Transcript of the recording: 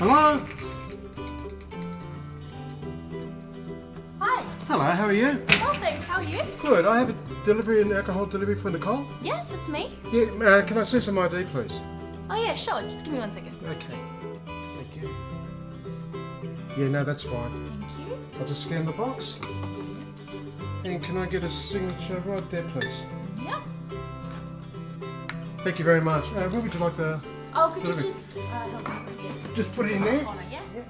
Hello? Hi. Hello, how are you? Well, thanks. How are you? Good. I have a delivery and alcohol delivery for Nicole. Yes, it's me. Yeah, uh, can I see some ID, please? Oh yeah, sure. Just give me one second. Okay. Thank you. Yeah, no, that's fine. Thank you. I'll just scan the box. And can I get a signature right there, please? Yeah. Thank you very much. Uh, where would you like the... Oh, could you just uh, help me bring it? Just put it in there? Corner, yeah? Yeah.